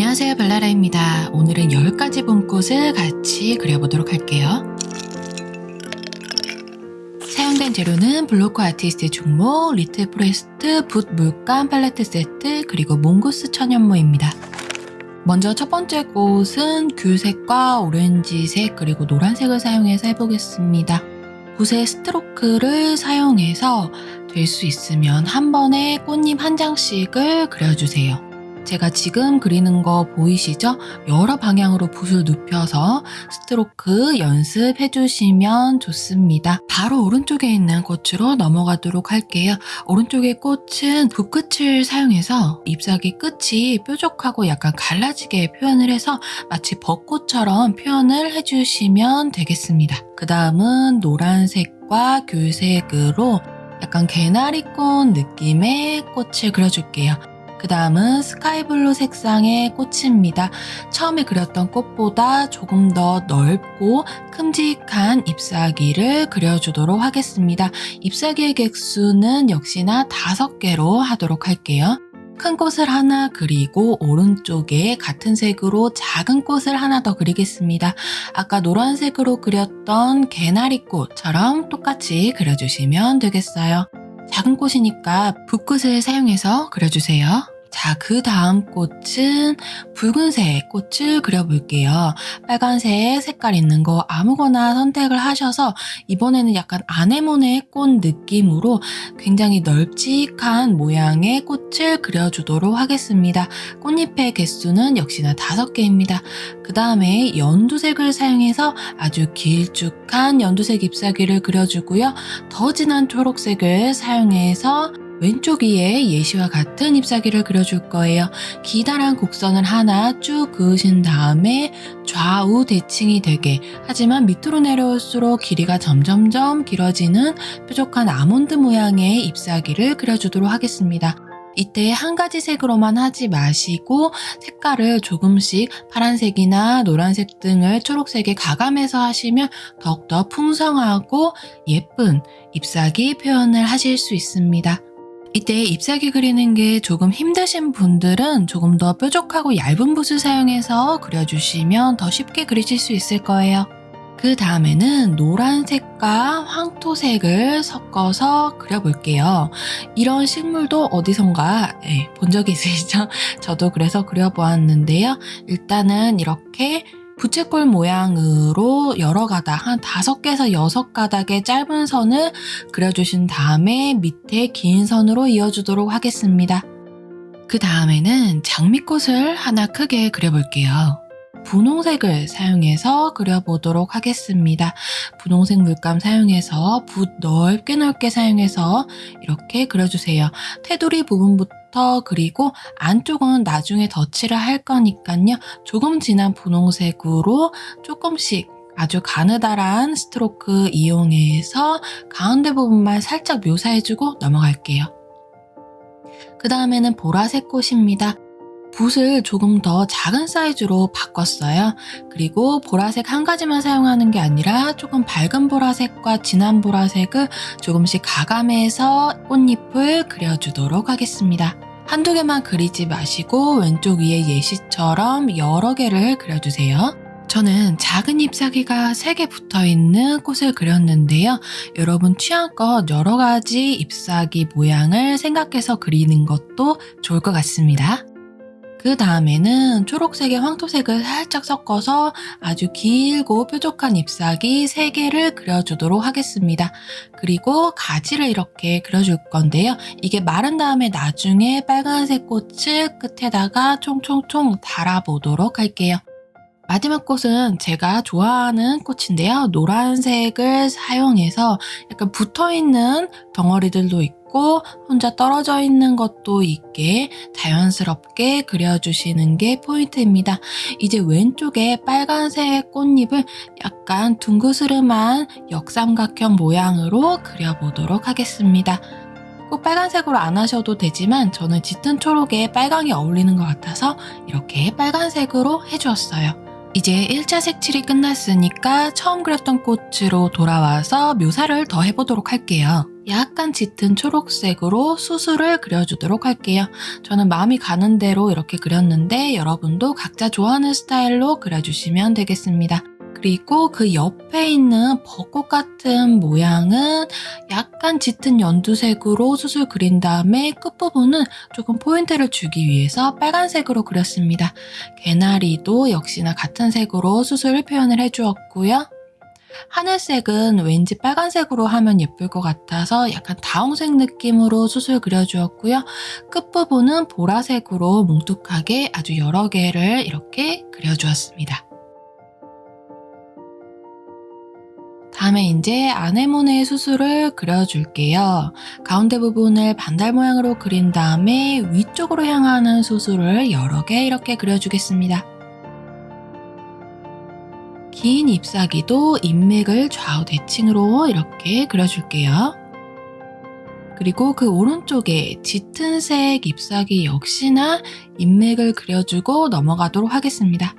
안녕하세요 발라라입니다. 오늘은 10가지 봄꽃을 같이 그려보도록 할게요. 사용된 재료는 블로커 아티스트 중목, 리틀 프레스트, 붓 물감 팔레트 세트, 그리고 몽고스 천연모입니다. 먼저 첫 번째 꽃은 귤색과 오렌지색 그리고 노란색을 사용해서 해보겠습니다. 붓의 스트로크를 사용해서 될 수 있으면 한 번에 꽃잎 한 장씩을 그려주세요. 제가 지금 그리는 거 보이시죠? 여러 방향으로 붓을 눕혀서 스트로크 연습해 주시면 좋습니다. 바로 오른쪽에 있는 꽃으로 넘어가도록 할게요. 오른쪽의 꽃은 붓끝을 사용해서 잎사귀 끝이 뾰족하고 약간 갈라지게 표현을 해서 마치 벚꽃처럼 표현을 해주시면 되겠습니다. 그 다음은 노란색과 귤색으로 약간 개나리꽃 느낌의 꽃을 그려줄게요. 그 다음은 sky blue 색상의 꽃입니다. 처음에 그렸던 꽃보다 조금 더 넓고 큼직한 잎사귀를 그려주도록 하겠습니다. 잎사귀의 개수는 역시나 다섯 개로 하도록 할게요. 큰 꽃을 하나 그리고 오른쪽에 같은 색으로 작은 꽃을 하나 더 그리겠습니다. 아까 노란색으로 그렸던 개나리꽃처럼 똑같이 그려주시면 되겠어요. 작은 꽃이니까 붓끝을 사용해서 그려주세요. 자, 그 다음 꽃은 붉은색 꽃을 그려볼게요. 빨간색 색깔 있는 거 아무거나 선택을 하셔서 이번에는 약간 아네모네 꽃 느낌으로 굉장히 널찍한 모양의 꽃을 그려주도록 하겠습니다. 꽃잎의 개수는 역시나 다섯 개입니다. 그 다음에 연두색을 사용해서 아주 길쭉한 연두색 잎사귀를 그려주고요. 더 진한 초록색을 사용해서 왼쪽 위에 예시와 같은 잎사귀를 그려줄 거예요. 기다란 곡선을 하나 쭉 그으신 다음에 좌우 대칭이 되게 하지만 밑으로 내려올수록 길이가 점점점 길어지는 뾰족한 아몬드 모양의 잎사귀를 그려주도록 하겠습니다. 이때 한 가지 색으로만 하지 마시고 색깔을 조금씩 파란색이나 노란색 등을 초록색에 가감해서 하시면 더욱더 풍성하고 예쁜 잎사귀 표현을 하실 수 있습니다. 이때 잎사귀 그리는 게 조금 힘드신 분들은 조금 더 뾰족하고 얇은 붓을 사용해서 그려주시면 더 쉽게 그리실 수 있을 거예요. 그 다음에는 노란색과 황토색을 섞어서 그려볼게요. 이런 식물도 어디선가 네, 본 적이 있으시죠? 저도 그래서 그려보았는데요. 일단은 이렇게 부채꼴 모양으로 여러 가닥, 한 다섯 개에서 여섯 가닥의 짧은 선을 그려주신 다음에 밑에 긴 선으로 이어주도록 하겠습니다. 그 다음에는 장미꽃을 하나 크게 그려볼게요. 분홍색을 사용해서 그려보도록 하겠습니다. 분홍색 물감 사용해서 붓 넓게 넓게 사용해서 이렇게 그려주세요. 테두리 부분부터 그리고 안쪽은 나중에 덧칠을 할 거니까요. 조금 진한 분홍색으로 조금씩 아주 가느다란 스트로크 이용해서 가운데 부분만 살짝 묘사해주고 넘어갈게요. 그 다음에는 보라색 꽃입니다. 붓을 조금 더 작은 사이즈로 바꿨어요. 그리고 보라색 한 가지만 사용하는 게 아니라 조금 밝은 보라색과 진한 보라색을 조금씩 가감해서 꽃잎을 그려주도록 하겠습니다. 한두 개만 그리지 마시고 왼쪽 위에 예시처럼 여러 개를 그려주세요. 저는 작은 잎사귀가 3개 붙어있는 꽃을 그렸는데요. 여러분 취향껏 여러 가지 잎사귀 모양을 생각해서 그리는 것도 좋을 것 같습니다. 그 다음에는 초록색에 황토색을 살짝 섞어서 아주 길고 뾰족한 잎사귀 3개를 그려주도록 하겠습니다. 그리고 가지를 이렇게 그려줄 건데요. 이게 마른 다음에 나중에 빨간색 꽃을 끝에다가 총총총 달아보도록 할게요. 마지막 꽃은 제가 좋아하는 꽃인데요. 노란색을 사용해서 약간 붙어있는 덩어리들도 있고 혼자 떨어져 있는 것도 있게 자연스럽게 그려주시는 게 포인트입니다. 이제 왼쪽에 빨간색 꽃잎을 약간 둥그스름한 역삼각형 모양으로 그려보도록 하겠습니다. 꼭 빨간색으로 안 하셔도 되지만 저는 짙은 초록에 빨강이 어울리는 것 같아서 이렇게 빨간색으로 해주었어요. 이제 1차 색칠이 끝났으니까 처음 그렸던 꽃으로 돌아와서 묘사를 더 해보도록 할게요. 약간 짙은 초록색으로 수술을 그려주도록 할게요. 저는 마음이 가는 대로 이렇게 그렸는데 여러분도 각자 좋아하는 스타일로 그려주시면 되겠습니다. 그리고 그 옆에 있는 벚꽃 같은 모양은 약간 짙은 연두색으로 수술 그린 다음에 끝부분은 조금 포인트를 주기 위해서 빨간색으로 그렸습니다. 개나리도 역시나 같은 색으로 수술 표현을 해주었고요. 하늘색은 왠지 빨간색으로 하면 예쁠 것 같아서 약간 다홍색 느낌으로 수술 그려주었고요. 끝부분은 보라색으로 뭉툭하게 아주 여러 개를 이렇게 그려주었습니다. 다음에 이제 아네모네 수술을 그려줄게요. 가운데 부분을 반달 모양으로 그린 다음에 위쪽으로 향하는 수술을 여러 개 이렇게 그려주겠습니다. 긴 잎사귀도 인맥을 좌우 대칭으로 이렇게 그려줄게요. 그리고 그 오른쪽에 짙은 색 잎사귀 역시나 인맥을 그려주고 넘어가도록 하겠습니다.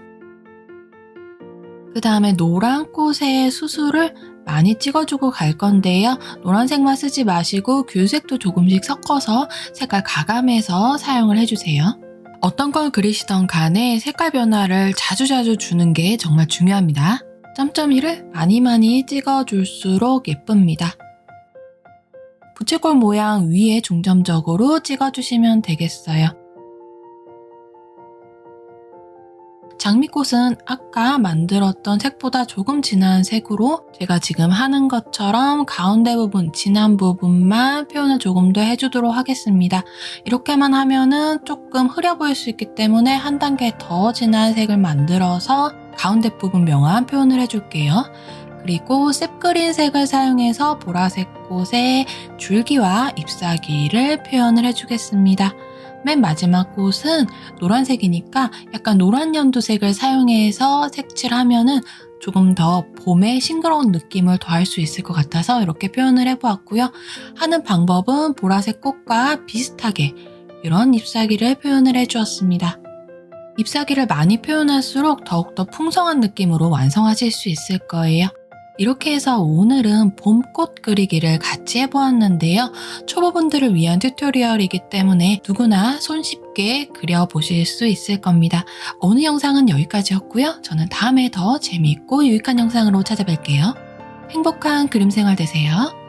그 다음에 노란 꽃의 수술을 많이 찍어주고 갈 건데요. 노란색만 쓰지 마시고 귤색도 조금씩 섞어서 색깔 가감해서 사용을 해주세요. 어떤 걸 그리시던 간에 색깔 변화를 자주자주 주는 게 정말 중요합니다. 점점이를 많이 많이 찍어줄수록 예쁩니다. 부채꼴 모양 위에 중점적으로 찍어주시면 되겠어요. 장미꽃은 아까 만들었던 색보다 조금 진한 색으로 제가 지금 하는 것처럼 가운데 부분, 진한 부분만 표현을 조금 더 해주도록 하겠습니다. 이렇게만 하면은 조금 흐려 보일 수 있기 때문에 한 단계 더 진한 색을 만들어서 가운데 부분 명암 표현을 해줄게요. 그리고 셉그린 색을 사용해서 보라색 꽃의 줄기와 잎사귀를 표현을 해주겠습니다. 맨 마지막 꽃은 노란색이니까 약간 노란 연두색을 사용해서 색칠하면은 조금 더 봄의 싱그러운 느낌을 더할 수 있을 것 같아서 이렇게 표현을 해보았고요. 하는 방법은 보라색 꽃과 비슷하게 이런 잎사귀를 표현을 해주었습니다. 잎사귀를 많이 표현할수록 더욱더 풍성한 느낌으로 완성하실 수 있을 거예요. 이렇게 해서 오늘은 봄꽃 그리기를 같이 해보았는데요. 초보분들을 위한 튜토리얼이기 때문에 누구나 손쉽게 그려보실 수 있을 겁니다. 오늘 영상은 여기까지였고요. 저는 다음에 더 재미있고 유익한 영상으로 찾아뵐게요. 행복한 그림 생활 되세요.